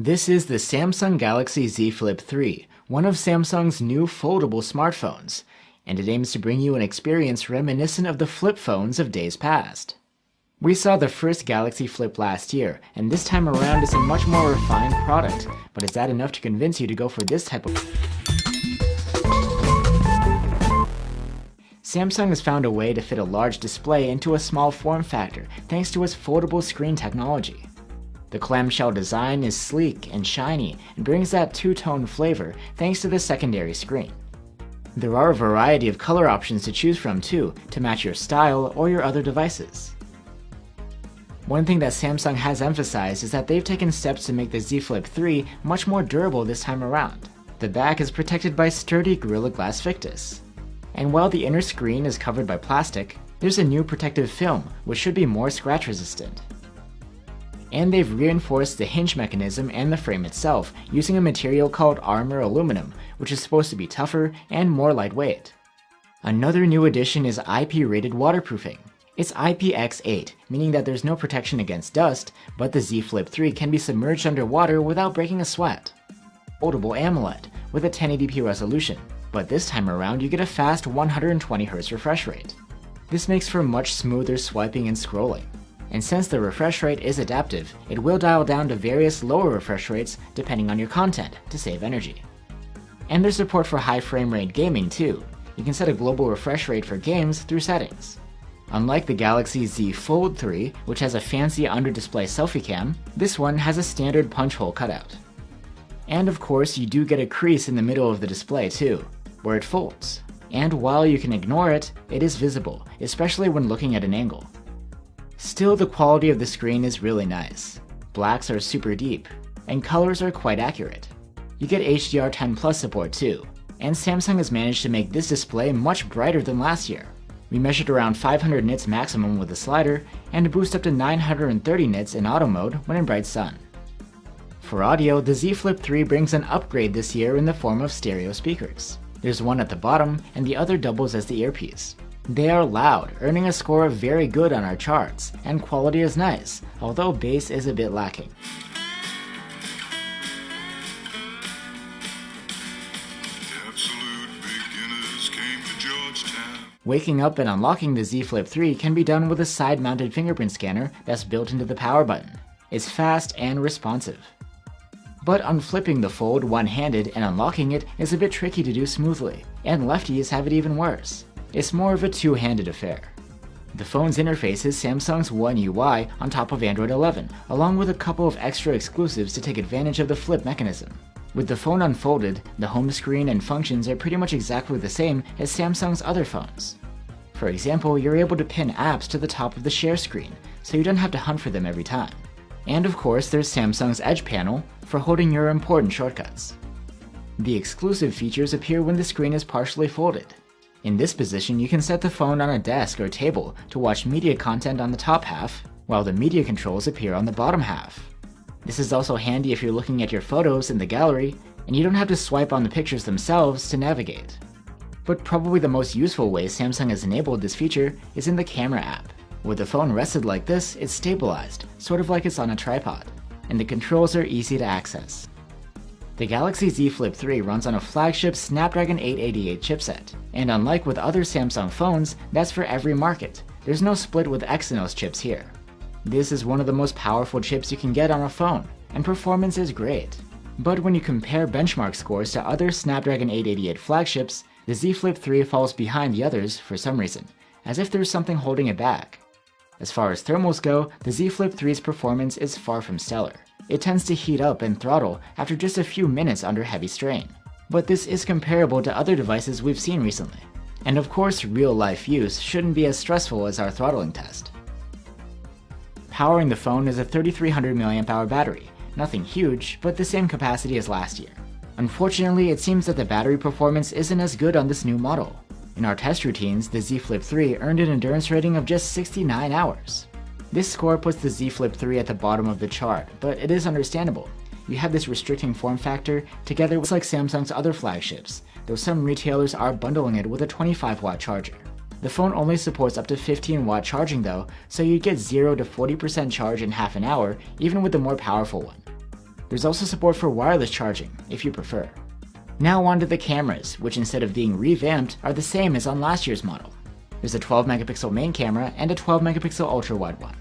This is the Samsung Galaxy Z Flip 3, one of Samsung's new foldable smartphones, and it aims to bring you an experience reminiscent of the flip phones of days past. We saw the first Galaxy Flip last year, and this time around it's a much more refined product, but is that enough to convince you to go for this type of Samsung has found a way to fit a large display into a small form factor thanks to its foldable screen technology. The clamshell design is sleek and shiny and brings that two-tone flavor thanks to the secondary screen. There are a variety of color options to choose from too, to match your style or your other devices. One thing that Samsung has emphasized is that they've taken steps to make the Z Flip 3 much more durable this time around. The back is protected by sturdy Gorilla Glass Victus. And while the inner screen is covered by plastic, there's a new protective film which should be more scratch resistant and they've reinforced the hinge mechanism and the frame itself using a material called armor aluminum, which is supposed to be tougher and more lightweight. Another new addition is IP-rated waterproofing. It's IPX8, meaning that there's no protection against dust, but the Z Flip 3 can be submerged underwater without breaking a sweat. Foldable AMOLED with a 1080p resolution, but this time around you get a fast 120Hz refresh rate. This makes for much smoother swiping and scrolling and since the refresh rate is adaptive, it will dial down to various lower refresh rates depending on your content to save energy. And there's support for high frame rate gaming too. You can set a global refresh rate for games through settings. Unlike the Galaxy Z Fold 3, which has a fancy under-display selfie cam, this one has a standard punch hole cutout. And of course, you do get a crease in the middle of the display too, where it folds. And while you can ignore it, it is visible, especially when looking at an angle. Still, the quality of the screen is really nice. Blacks are super deep, and colors are quite accurate. You get HDR10 Plus support too, and Samsung has managed to make this display much brighter than last year. We measured around 500 nits maximum with the slider, and boost up to 930 nits in auto mode when in bright sun. For audio, the Z Flip 3 brings an upgrade this year in the form of stereo speakers. There's one at the bottom, and the other doubles as the earpiece. They are loud, earning a score of very good on our charts, and quality is nice, although bass is a bit lacking. Waking up and unlocking the Z Flip 3 can be done with a side-mounted fingerprint scanner that's built into the power button. It's fast and responsive. But unflipping the fold one-handed and unlocking it is a bit tricky to do smoothly, and lefties have it even worse. It's more of a two-handed affair. The phone's interface is Samsung's One UI on top of Android 11, along with a couple of extra exclusives to take advantage of the flip mechanism. With the phone unfolded, the home screen and functions are pretty much exactly the same as Samsung's other phones. For example, you're able to pin apps to the top of the share screen, so you don't have to hunt for them every time. And of course, there's Samsung's Edge panel for holding your important shortcuts. The exclusive features appear when the screen is partially folded, in this position, you can set the phone on a desk or table to watch media content on the top half, while the media controls appear on the bottom half. This is also handy if you're looking at your photos in the gallery, and you don't have to swipe on the pictures themselves to navigate. But probably the most useful way Samsung has enabled this feature is in the camera app. With the phone rested like this, it's stabilized, sort of like it's on a tripod, and the controls are easy to access. The Galaxy Z Flip 3 runs on a flagship Snapdragon 888 chipset, and unlike with other Samsung phones, that's for every market. There's no split with Exynos chips here. This is one of the most powerful chips you can get on a phone, and performance is great. But when you compare benchmark scores to other Snapdragon 888 flagships, the Z Flip 3 falls behind the others for some reason, as if there's something holding it back. As far as thermals go, the Z Flip 3's performance is far from stellar it tends to heat up and throttle after just a few minutes under heavy strain. But this is comparable to other devices we've seen recently. And of course, real-life use shouldn't be as stressful as our throttling test. Powering the phone is a 3300 mAh battery, nothing huge, but the same capacity as last year. Unfortunately, it seems that the battery performance isn't as good on this new model. In our test routines, the Z Flip 3 earned an endurance rating of just 69 hours. This score puts the Z Flip 3 at the bottom of the chart, but it is understandable. You have this restricting form factor together with like Samsung's other flagships, though some retailers are bundling it with a 25 watt charger. The phone only supports up to 15 watt charging though, so you'd get 0 to 40% charge in half an hour even with the more powerful one. There's also support for wireless charging, if you prefer. Now onto the cameras, which instead of being revamped, are the same as on last year's model. There's a 12 megapixel main camera and a 12 megapixel ultra wide one.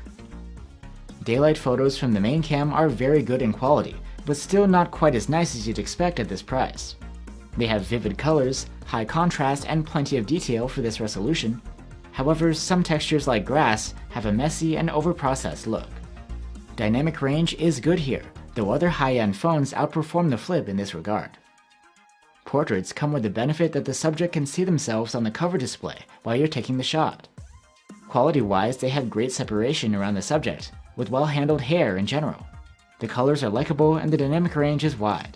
Daylight photos from the main cam are very good in quality, but still not quite as nice as you'd expect at this price. They have vivid colors, high contrast, and plenty of detail for this resolution. However, some textures like grass have a messy and overprocessed look. Dynamic range is good here, though other high-end phones outperform the Flip in this regard. Portraits come with the benefit that the subject can see themselves on the cover display while you're taking the shot. Quality-wise, they have great separation around the subject, with well-handled hair in general. The colors are likable and the dynamic range is wide.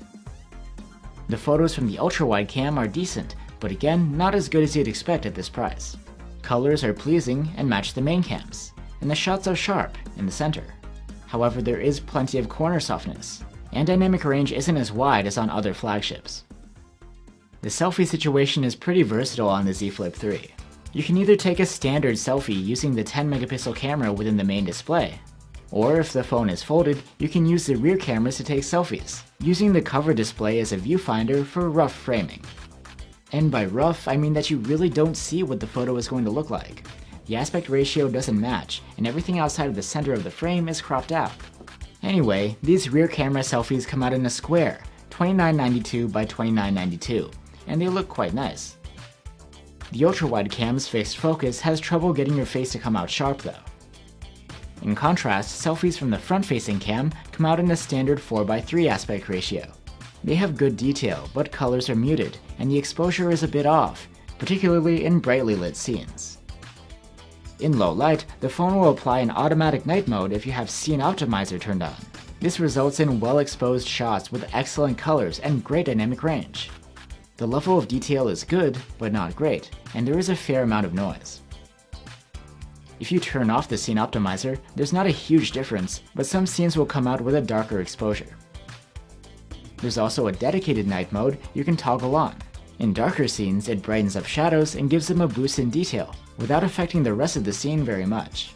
The photos from the ultra-wide cam are decent, but again, not as good as you'd expect at this price. Colors are pleasing and match the main cams, and the shots are sharp in the center. However, there is plenty of corner softness, and dynamic range isn't as wide as on other flagships. The selfie situation is pretty versatile on the Z Flip 3. You can either take a standard selfie using the 10 megapixel camera within the main display, or if the phone is folded, you can use the rear cameras to take selfies, using the cover display as a viewfinder for rough framing. And by rough, I mean that you really don't see what the photo is going to look like. The aspect ratio doesn't match, and everything outside of the center of the frame is cropped out. Anyway, these rear camera selfies come out in a square, 2992 by 2992, and they look quite nice. The ultra-wide cam's fixed focus has trouble getting your face to come out sharp though. In contrast, selfies from the front-facing cam come out in a standard 4x3 aspect ratio. They have good detail, but colors are muted, and the exposure is a bit off, particularly in brightly lit scenes. In low light, the phone will apply an automatic night mode if you have Scene Optimizer turned on. This results in well-exposed shots with excellent colors and great dynamic range. The level of detail is good, but not great, and there is a fair amount of noise. If you turn off the scene optimizer, there's not a huge difference, but some scenes will come out with a darker exposure. There's also a dedicated night mode you can toggle on. In darker scenes, it brightens up shadows and gives them a boost in detail, without affecting the rest of the scene very much.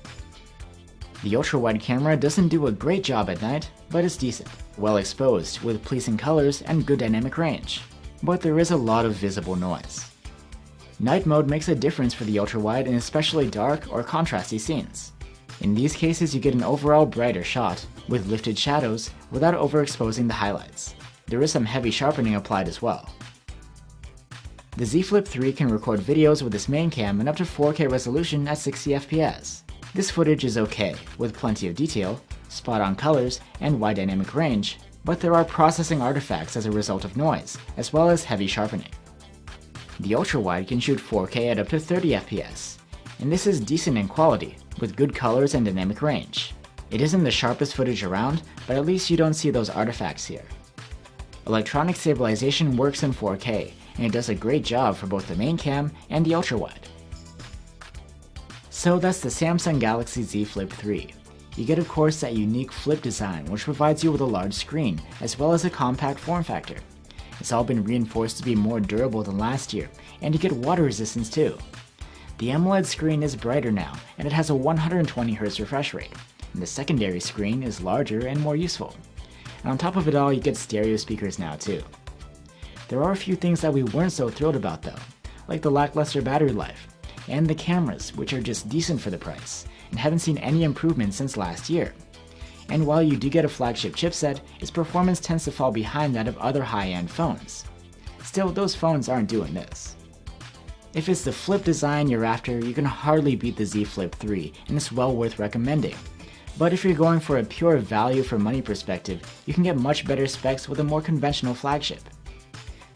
The ultra-wide camera doesn't do a great job at night, but it's decent, well exposed, with pleasing colors and good dynamic range. But there is a lot of visible noise. Night mode makes a difference for the ultra-wide in especially dark or contrasty scenes. In these cases you get an overall brighter shot, with lifted shadows, without overexposing the highlights. There is some heavy sharpening applied as well. The Z Flip 3 can record videos with its main cam in up to 4K resolution at 60fps. This footage is okay, with plenty of detail, spot-on colors, and wide dynamic range, but there are processing artifacts as a result of noise, as well as heavy sharpening. The ultra-wide can shoot 4K at up to 30 FPS, and this is decent in quality, with good colors and dynamic range. It isn't the sharpest footage around, but at least you don't see those artifacts here. Electronic stabilization works in 4K, and it does a great job for both the main cam and the ultra-wide. So that's the Samsung Galaxy Z Flip 3. You get of course that unique flip design which provides you with a large screen, as well as a compact form factor. It's all been reinforced to be more durable than last year, and you get water resistance too. The AMOLED screen is brighter now, and it has a 120Hz refresh rate, and the secondary screen is larger and more useful. And on top of it all, you get stereo speakers now too. There are a few things that we weren't so thrilled about though, like the lackluster battery life, and the cameras, which are just decent for the price, and haven't seen any improvement since last year and while you do get a flagship chipset, its performance tends to fall behind that of other high-end phones. Still, those phones aren't doing this. If it's the flip design you're after, you can hardly beat the Z Flip 3, and it's well worth recommending. But if you're going for a pure value for money perspective, you can get much better specs with a more conventional flagship.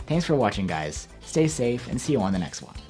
Thanks for watching guys, stay safe and see you on the next one.